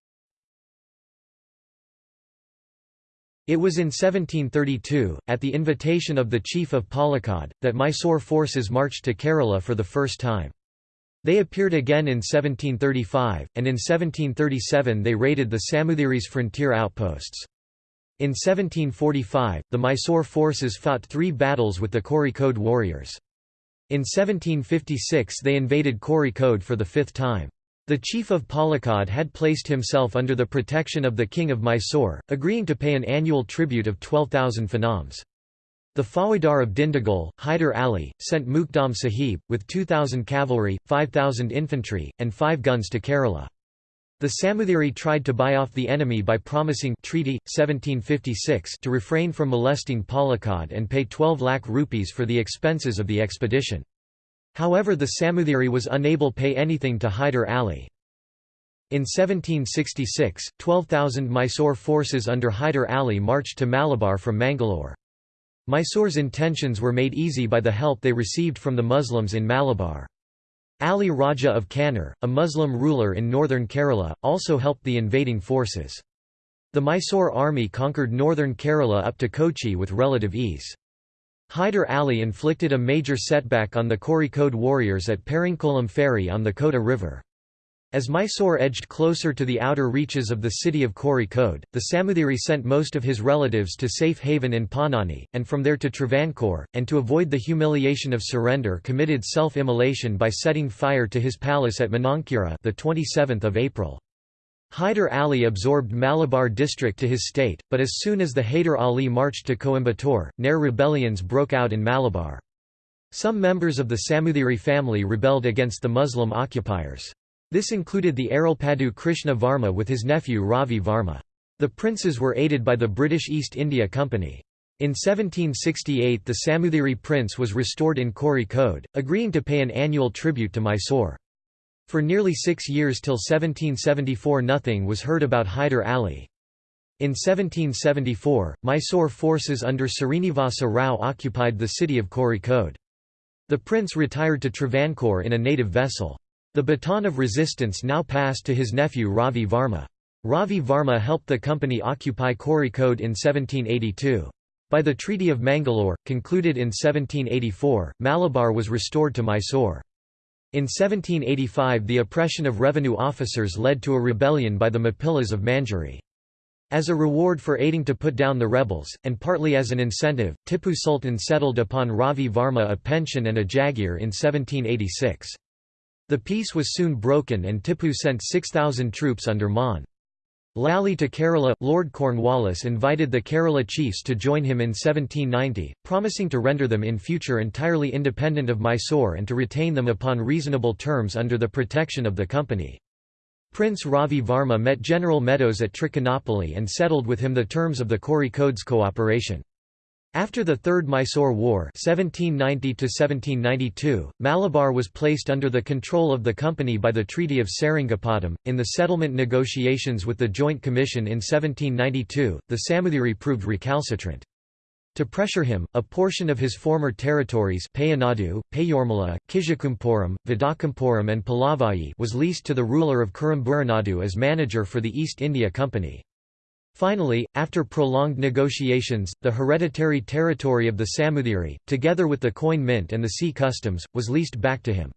It was in 1732, at the invitation of the chief of Palakkad, that Mysore forces marched to Kerala for the first time. They appeared again in 1735, and in 1737 they raided the Samuthiri's frontier outposts. In 1745, the Mysore forces fought three battles with the Kozhikode warriors. In 1756 they invaded Kozhikode for the fifth time. The chief of Palakkad had placed himself under the protection of the king of Mysore, agreeing to pay an annual tribute of 12,000 phanams. The Faujdar of Dindigul, Hyder Ali, sent Mukdam Sahib, with 2,000 cavalry, 5,000 infantry, and five guns to Kerala. The Samuthiri tried to buy off the enemy by promising treaty, 1756 to refrain from molesting Palakkad and pay 12 lakh rupees for the expenses of the expedition. However the Samuthiri was unable to pay anything to Hyder Ali. In 1766, 12,000 Mysore forces under Hyder Ali marched to Malabar from Mangalore. Mysore's intentions were made easy by the help they received from the Muslims in Malabar. Ali Raja of Kannur, a Muslim ruler in northern Kerala, also helped the invading forces. The Mysore army conquered northern Kerala up to Kochi with relative ease. Hyder Ali inflicted a major setback on the Kozhikode warriors at Peringkolam ferry on the Kota River. As Mysore edged closer to the outer reaches of the city of Kozhikode, the Samuthiri sent most of his relatives to safe haven in Panani, and from there to Travancore, and to avoid the humiliation of surrender committed self-immolation by setting fire to his palace at Manankura the 27th of April. Hyder Ali absorbed Malabar district to his state, but as soon as the Hyder Ali marched to Coimbatore, Nair rebellions broke out in Malabar. Some members of the Samuthiri family rebelled against the Muslim occupiers. This included the Arulpadu Krishna Varma with his nephew Ravi Varma. The princes were aided by the British East India Company. In 1768 the Samuthiri prince was restored in Kozhikode, agreeing to pay an annual tribute to Mysore. For nearly six years till 1774 nothing was heard about Hyder Ali. In 1774, Mysore forces under Srinivasa Rao occupied the city of Kozhikode. The prince retired to Travancore in a native vessel. The baton of resistance now passed to his nephew Ravi Varma. Ravi Varma helped the company occupy Kozhikode in 1782. By the Treaty of Mangalore, concluded in 1784, Malabar was restored to Mysore. In 1785 the oppression of revenue officers led to a rebellion by the Mapillas of Manjeri. As a reward for aiding to put down the rebels, and partly as an incentive, Tipu Sultan settled upon Ravi Varma a pension and a jagir in 1786. The peace was soon broken and Tipu sent 6,000 troops under Mon. Lally to Kerala. Lord Cornwallis invited the Kerala chiefs to join him in 1790, promising to render them in future entirely independent of Mysore and to retain them upon reasonable terms under the protection of the company. Prince Ravi Varma met General Meadows at Trichinopoly and settled with him the terms of the Kozhikode's cooperation. After the Third Mysore War 1790 Malabar was placed under the control of the company by the Treaty of Seringapatam. In the settlement negotiations with the Joint Commission in 1792, the Samuthiri proved recalcitrant. To pressure him, a portion of his former territories Payanadu, Payormala, Kijakumpuram, Vidakampuram and Palavayi was leased to the ruler of Kurumburanadu as manager for the East India Company. Finally, after prolonged negotiations, the hereditary territory of the Samuthiri, together with the coin mint and the sea customs, was leased back to him.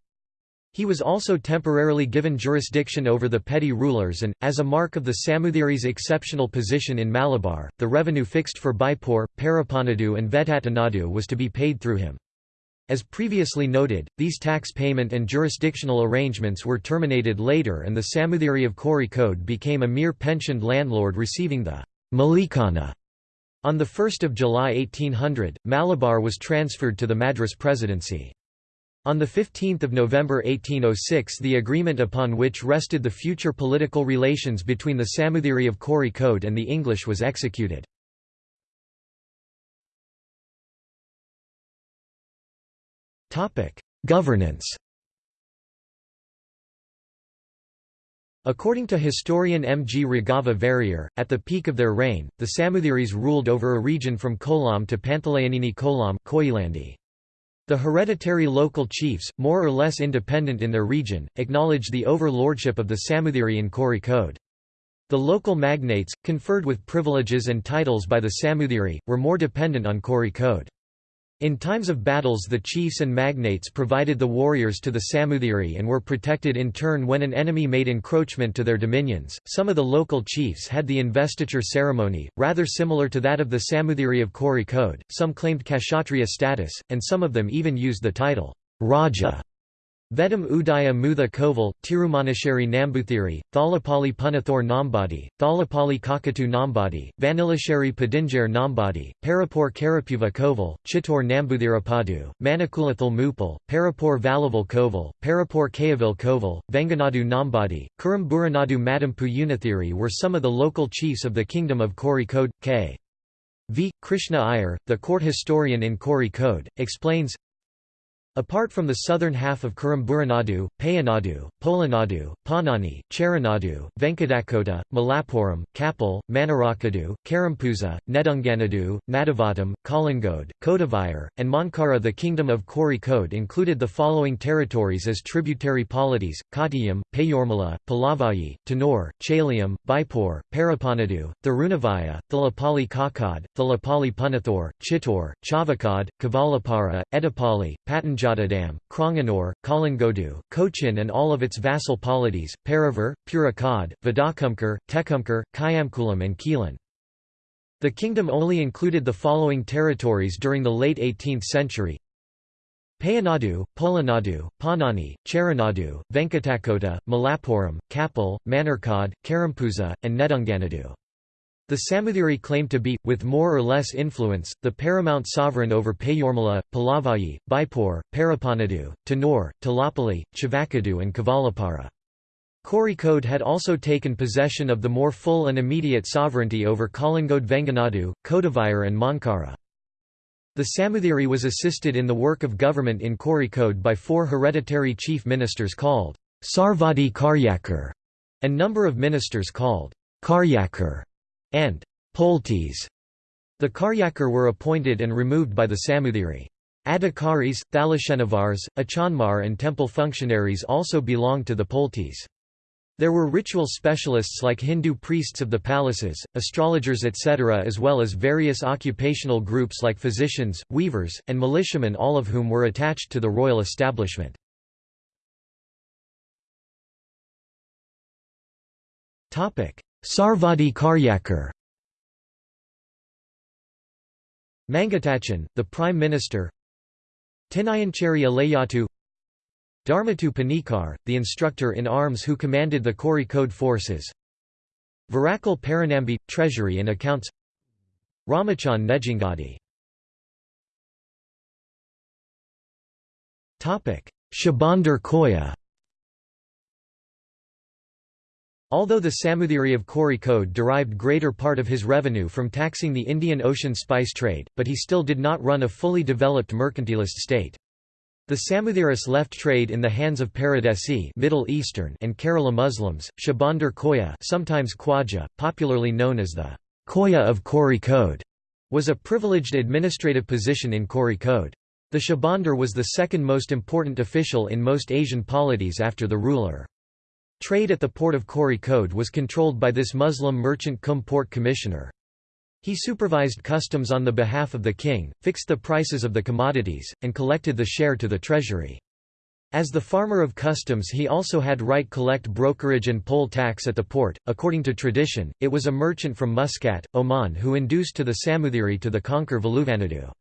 He was also temporarily given jurisdiction over the petty rulers and, as a mark of the Samuthiri's exceptional position in Malabar, the revenue fixed for Baipur, Parapanadu and Vettatanadu was to be paid through him. As previously noted, these tax payment and jurisdictional arrangements were terminated later and the Samuthiri of Kozhikode became a mere pensioned landlord receiving the Malikana. On 1 July 1800, Malabar was transferred to the Madras Presidency. On 15 November 1806 the agreement upon which rested the future political relations between the Samuthiri of Kozhikode and the English was executed. Governance According to historian M. G. Raghavan Varier, at the peak of their reign, the Samuthiris ruled over a region from Kolam to Panthalayonini Kolam The hereditary local chiefs, more or less independent in their region, acknowledged the overlordship of the Samuthiri in Kozhikode. The local magnates, conferred with privileges and titles by the Samuthiri, were more dependent on Kozhikode. In times of battles the chiefs and magnates provided the warriors to the Samuthiri and were protected in turn when an enemy made encroachment to their dominions. Some of the local chiefs had the investiture ceremony, rather similar to that of the Samuthiri of Kozhikode, some claimed Kshatriya status, and some of them even used the title, Raja. Vedam Udaya Mutha Koval, Tirumanasheri Nambuthiri, Thalapali Punathor Nambadi, Thalapali Kakatu Nambadi, Vanilasheri Padinjar Nambadi, Parapur Karapuva Koval, Chittor Nambuthirapadu, Manakulathal Mupal, Parapur Valaval Koval, Parapur Kayavil Koval, Venganadu Nambadi, Kurum Madampu Unathiri were some of the local chiefs of the kingdom of Kori Kozhikode. K. V. Krishna Iyer, the court historian in Kori Kozhikode, explains, Apart from the southern half of Kuramburanadu, Payanadu, Polanadu, Panani, Charanadu, Venkadakota, Malappuram, Kapil, Manarakadu, Karampuza, Nedunganadu, Nadavatam, Kalingode, Kodavayar, and Mankara The kingdom of Kozhikode included the following territories as tributary polities, Kottayam, Payormala, Palavayi, Tanur, Chalyam, Baipur, Parapanadu, Thirunavaya, Thalapali Kakad, Thalapali Punathor, Chittor, Chavakad, Kavalapara, Edapali, Patanjali Dam, Cranganore, Kalingodu, Cochin and all of its vassal polities, Paravur, Purakad, Vadakumkar, Tekumkar, Kayamkulam and Keelan. The kingdom only included the following territories during the late 18th century Payanadu, Polanadu, Panani, Charanadu, Venkatakota, Malappuram, Kapil, Manarkad, Karampuza, and Nedunganadu. The Samuthiri claimed to be, with more or less influence, the paramount sovereign over Payormala, Palavayi, Baipur, Parapanadu, Tanur, Talapali, Chivakadu and Kavalapara. Kozhikode had also taken possession of the more full and immediate sovereignty over Kalingode Venganadu, Kodavayar and Mankara. The Samuthiri was assisted in the work of government in Kozhikode by four hereditary chief ministers called Sarvadi Karyakar, and number of ministers called Karyakar and Poltis. The Karyakar were appointed and removed by the Samuthiri. Adhikaris, Thalashenavars, Achanmar and temple functionaries also belonged to the Poltis. There were ritual specialists like Hindu priests of the palaces, astrologers etc. as well as various occupational groups like physicians, weavers, and militiamen all of whom were attached to the royal establishment. Sarvadi Karyakar Mangatachan, the Prime Minister. Tinayancheri Alayatu Dharmatu Panikar, the instructor in arms who commanded the Kozhikode forces. Virakal Paranambi, Treasury and Accounts. Ramachan Nejingadi. Shabandar Koya Although the Samuthiri of Kozhikode derived greater part of his revenue from taxing the Indian Ocean spice trade, but he still did not run a fully developed mercantilist state. The Samuthiris left trade in the hands of Paradesi Middle Eastern and Kerala Muslims. Shabandar Koya, sometimes Khwaja, popularly known as the Koya of Kozhikode, was a privileged administrative position in Kozhikode. The Shabandar was the second most important official in most Asian polities after the ruler. Trade at the port of Kozhikode was controlled by this Muslim merchant cum port commissioner. He supervised customs on the behalf of the king, fixed the prices of the commodities, and collected the share to the treasury. As the farmer of customs he also had right collect brokerage and poll tax at the port. According to tradition, it was a merchant from Muscat, Oman who induced to the Samuthiri to the conquer Veluvanadu.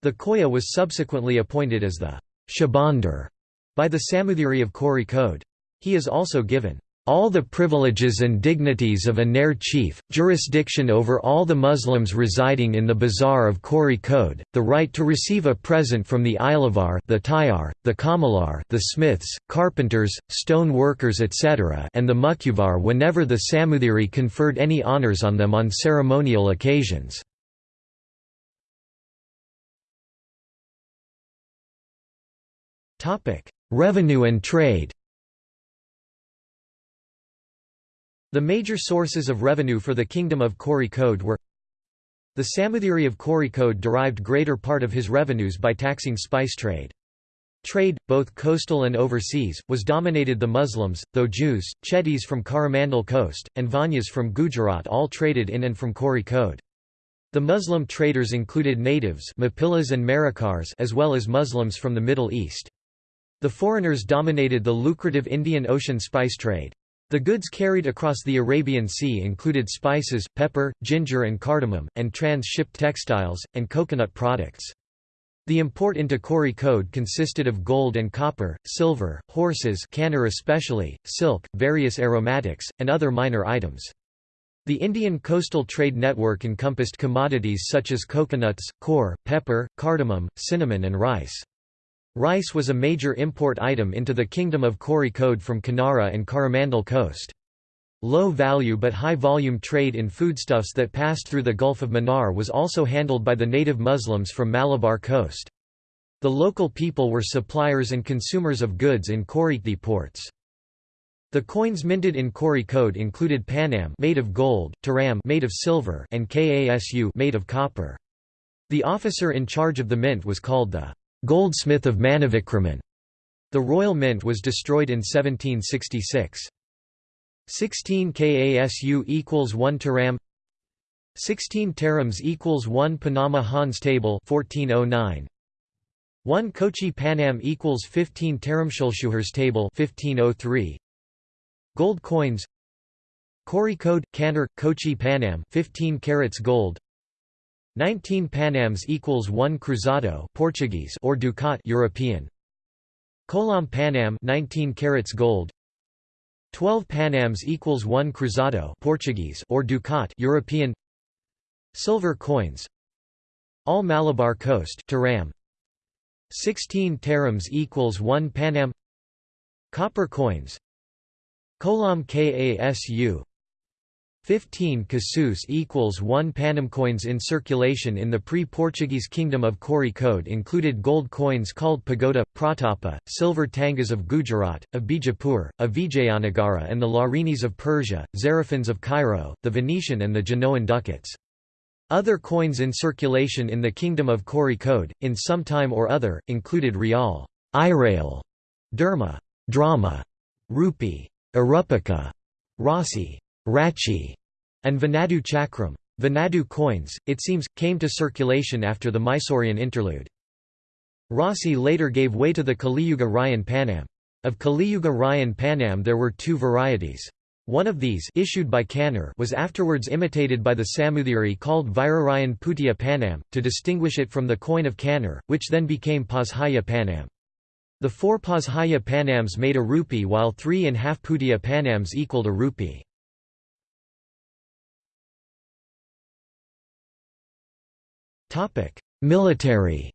The Koya was subsequently appointed as the Shabandar by the Samuthiri of Kozhikode. He is also given all the privileges and dignities of a Nair chief, jurisdiction over all the Muslims residing in the Bazaar of Kozhikode, the right to receive a present from the Ilavar the Tayar, the Kamalar the smiths, carpenters, stone workers etc. and the Mukuvar whenever the Samuthiri conferred any honours on them on ceremonial occasions. Revenue and trade The major sources of revenue for the Kingdom of Kozhikode were The Samudiri of Kozhikode derived greater part of his revenues by taxing spice trade. Trade, both coastal and overseas, was dominated the Muslims, though Jews, Chettis from Coromandel coast, and Vanyas from Gujarat all traded in and from Kozhikode. The Muslim traders included natives Mapillas and Marikars as well as Muslims from the Middle East. The foreigners dominated the lucrative Indian Ocean spice trade. The goods carried across the Arabian Sea included spices, pepper, ginger and cardamom, and trans-shipped textiles, and coconut products. The import into Kozhikode consisted of gold and copper, silver, horses canner especially, silk, various aromatics, and other minor items. The Indian coastal trade network encompassed commodities such as coconuts, coir, pepper, cardamom, cinnamon and rice. Rice was a major import item into the Kingdom of Kozhikode from Kanara and Coromandel coast. Low-value but high-volume trade in foodstuffs that passed through the Gulf of Mannar was also handled by the native Muslims from Malabar coast. The local people were suppliers and consumers of goods in Kozhikode ports. The coins minted in Kozhikode included Panam made of gold, Taram made of silver, and Kasu made of copper. The officer in charge of the mint was called the goldsmith of Manavikraman. The royal mint was destroyed in 1766. 16 KASU equals 1 Taram. 16 Tarams equals 1 Panama Hans table 1409 1 Kochi Panam equals 15 Taramshulshuhars table 1503 Gold coins. Kozhikode Kannur Kochi Panam 15 carats gold 19 Panams equals 1 cruzado Portuguese or ducat European. Kolam Panam 19 carats gold. 12 Panams equals 1 cruzado Portuguese or ducat European. Silver coins. All Malabar coast Taram. 16 Tarams equals 1 Panam. Copper coins. Kolam Kasu 15 casus equals 1 Panam coins in circulation in the pre-Portuguese kingdom of Kozhikode included gold coins called pagoda, pratapa, silver tangas of Gujarat, of Bijapur, of Vijayanagara and the Larinis of Persia, Zarafins of Cairo, the Venetian and the Genoan ducats. Other coins in circulation in the kingdom of Kozhikode, in some time or other, included rial, irail, derma, drama, rupee, arupika, rasi, Rachi, and Vanadu Chakram. Vanadu coins, it seems, came to circulation after the Mysorean interlude. Rossi later gave way to the Kaliyuga Rayan Panam. Of Kaliyuga Rayan Panam there were two varieties. One of these issued by Kannur was afterwards imitated by the Samudiri called Virarayan Putiya Panam, to distinguish it from the coin of Kannur, which then became Pazhaya Panam. The four Pazhaya Panams made a rupee while three and half Putiya Panams equaled a rupee. Military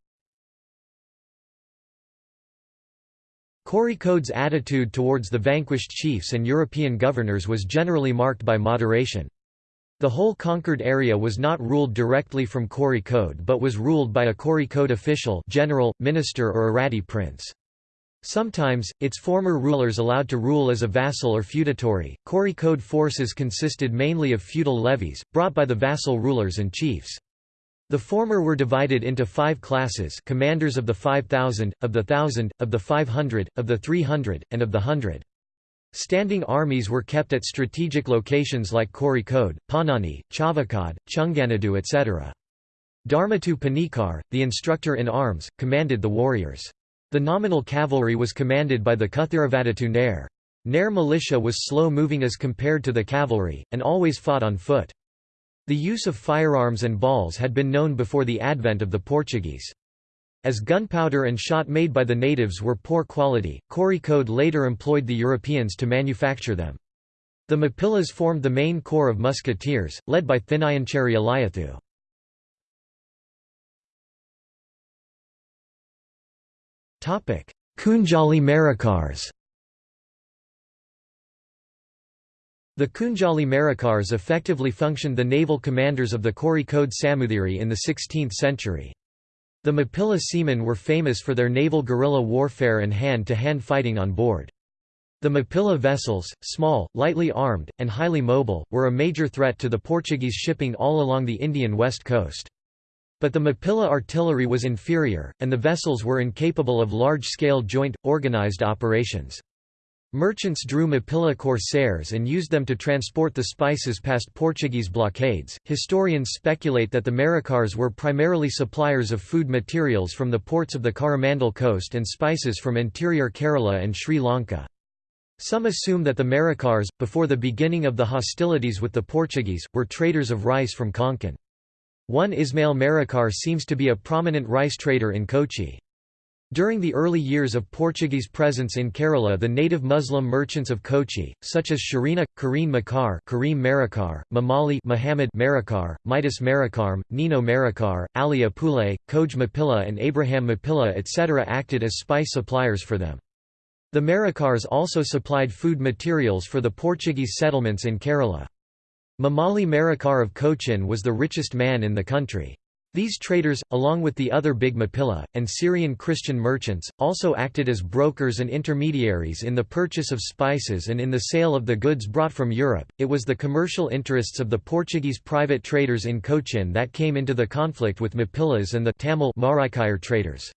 Kozhikode's attitude towards the vanquished chiefs and European governors was generally marked by moderation. The whole conquered area was not ruled directly from Kozhikode but was ruled by a Kozhikode official general, minister or Aratti prince. Sometimes, its former rulers allowed to rule as a vassal or feudatory. Kozhikode forces consisted mainly of feudal levies, brought by the vassal rulers and chiefs. The former were divided into five classes commanders of the 5,000, of the thousand, of the 500, of the 300, and of the hundred. Standing armies were kept at strategic locations like Kozhikode, Panani, Chavakad, Chunganadu etc. Dharmatu Panikar, the instructor in arms, commanded the warriors. The nominal cavalry was commanded by the Kuthiravadatu Nair. Nair militia was slow-moving as compared to the cavalry, and always fought on foot. The use of firearms and balls had been known before the advent of the Portuguese. As gunpowder and shot made by the natives were poor quality, Kozhikode later employed the Europeans to manufacture them. The Mapillas formed the main corps of musketeers, led by Thinayancheri Alayathu. Kunjali Marikars The Kunjali Marikars effectively functioned the naval commanders of the Kozhikode Samudiri in the 16th century. The Mapilla seamen were famous for their naval guerrilla warfare and hand-to-hand -hand fighting on board. The Mapilla vessels, small, lightly armed, and highly mobile, were a major threat to the Portuguese shipping all along the Indian west coast. But the Mapilla artillery was inferior, and the vessels were incapable of large-scale joint, organized operations. Merchants drew Mapila corsairs and used them to transport the spices past Portuguese blockades. Historians speculate that the Marikars were primarily suppliers of food materials from the ports of the Coromandel coast and spices from interior Kerala and Sri Lanka. Some assume that the Marikars, before the beginning of the hostilities with the Portuguese, were traders of rice from Konkan. One Ismail Marikar seems to be a prominent rice trader in Kochi. During the early years of Portuguese presence in Kerala the native Muslim merchants of Kochi, such as Sharina, Kareen Makar Kareem Marikar, Mamali Muhammad Marikar, Midas Marikarm, Nino Marikar, Ali Apule, Koj Mapilla and Abraham Mapilla etc. acted as spice suppliers for them. The Marikars also supplied food materials for the Portuguese settlements in Kerala. Mamali Marikar of Cochin was the richest man in the country. These traders, along with the other big Mapilla, and Syrian Christian merchants, also acted as brokers and intermediaries in the purchase of spices and in the sale of the goods brought from Europe. It was the commercial interests of the Portuguese private traders in Cochin that came into the conflict with Mapillas and the Tamil traders.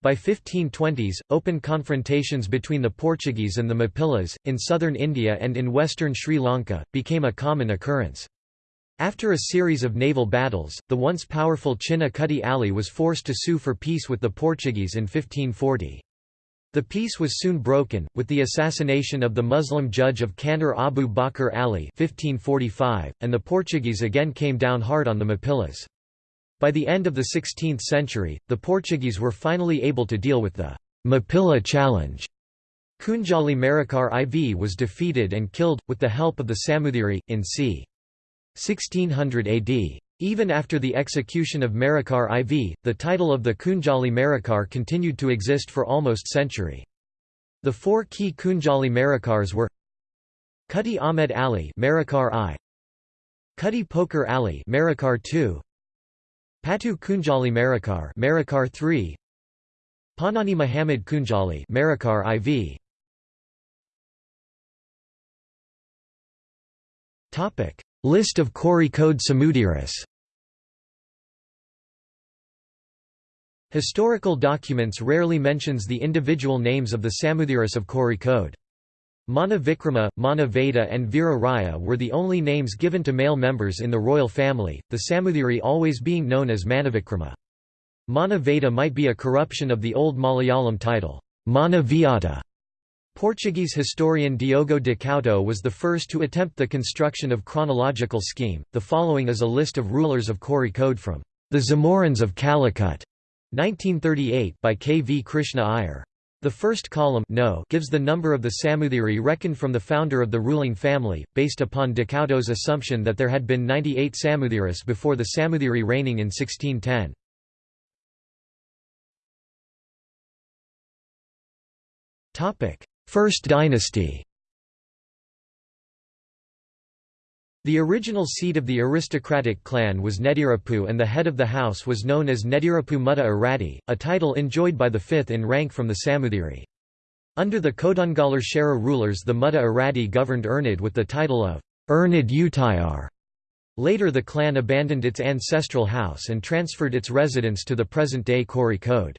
By 1520s, open confrontations between the Portuguese and the Mapillas, in southern India and in western Sri Lanka, became a common occurrence. After a series of naval battles, the once powerful Chinna Kutty Ali was forced to sue for peace with the Portuguese in 1540. The peace was soon broken, with the assassination of the Muslim judge of Kandar Abu Bakr Ali 1545, and the Portuguese again came down hard on the Mapillas. By the end of the 16th century, the Portuguese were finally able to deal with the Mapilla challenge. Kunjali Marikar IV was defeated and killed, with the help of the Samuthiri, in c. 1600 AD. Even after the execution of Marikar IV, the title of the Kunjali Marikar continued to exist for almost century. The four key Kunjali Marikars were Kutty Ahmed Ali Marikar I Kutty Poker Ali Marikar II Patu Kunjali Marikar Marikar III Panani Muhammad Kunjali Marikar IV Topic List of Kozhikode Samudiris Historical documents rarely mentions the individual names of the Samuthiras of Kozhikode. Mana Vikrama, Mana Veda and Veera Raya were the only names given to male members in the royal family, the Samuthiri always being known as Manavikrama. Mana Veda might be a corruption of the old Malayalam title, Mana. Portuguese historian Diogo de Couto was the first to attempt the construction of chronological scheme. The following is a list of rulers of Kozhikode from The Zamorins of Calicut, 1938 by K. V. Krishna Iyer. The first column no gives the number of the Samuthiri reckoned from the founder of the ruling family, based upon de Couto's assumption that there had been 98 Samuthiris before the Samuthiri reigning in 1610. First dynasty The original seat of the aristocratic clan was Nedirapu and the head of the house was known as Nedirapu Mutta Arati, a title enjoyed by the fifth in rank from the Samuthiri. Under the Kodungallur Chera rulers the Mutta Arati governed Ernad with the title of Ernad Utayar. Later the clan abandoned its ancestral house and transferred its residence to the present-day Kozhikode.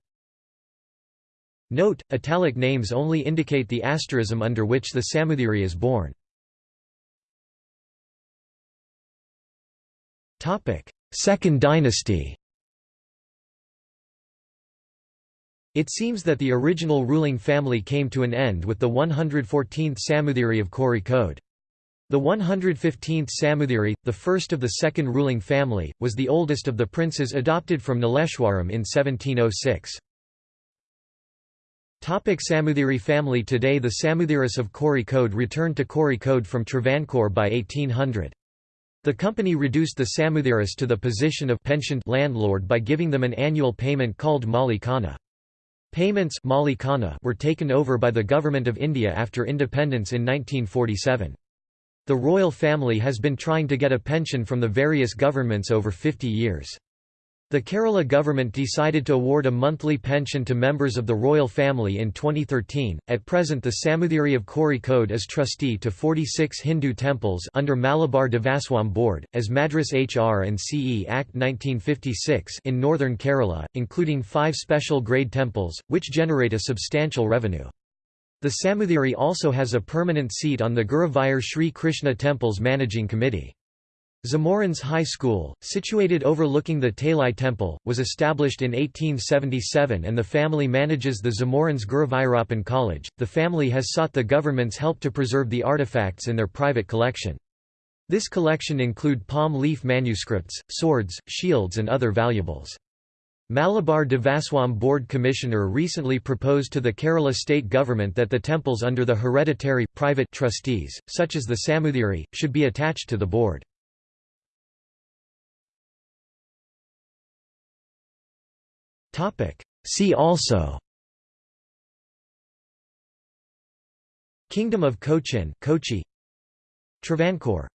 Note, italic names only indicate the asterism under which the Samuthiri is born. Second dynasty It seems that the original ruling family came to an end with the 114th Samuthiri of Kozhikode. The 115th Samuthiri, the first of the second ruling family, was the oldest of the princes adopted from Nileshwaram in 1706. Topic Samuthiri family Today the Samuthiris of Kozhikode returned to Kozhikode from Travancore by 1800. The company reduced the Samuthiris to the position of pensioned landlord by giving them an annual payment called Mali Khana. Payments were taken over by the Government of India after independence in 1947. The royal family has been trying to get a pension from the various governments over 50 years. The Kerala government decided to award a monthly pension to members of the royal family in 2013. At present, the Samuthiri of Kozhikode is trustee to 46 Hindu temples under Malabar Devaswam Board, as Madras HR and CE Act 1956 in northern Kerala, including five special grade temples, which generate a substantial revenue. The Samuthiri also has a permanent seat on the Guruvayur Sri Krishna Temple's managing committee. Zamorins High School, situated overlooking the Tali Temple, was established in 1877 and the family manages the Zamorins Guruvayurappan College. The family has sought the government's help to preserve the artifacts in their private collection. This collection include palm leaf manuscripts, swords, shields and other valuables. Malabar Devaswam Board Commissioner recently proposed to the Kerala state government that the temples under the hereditary, private trustees, such as the Samuthiri, should be attached to the board. See also. Kingdom of Cochin Kochi. Travancore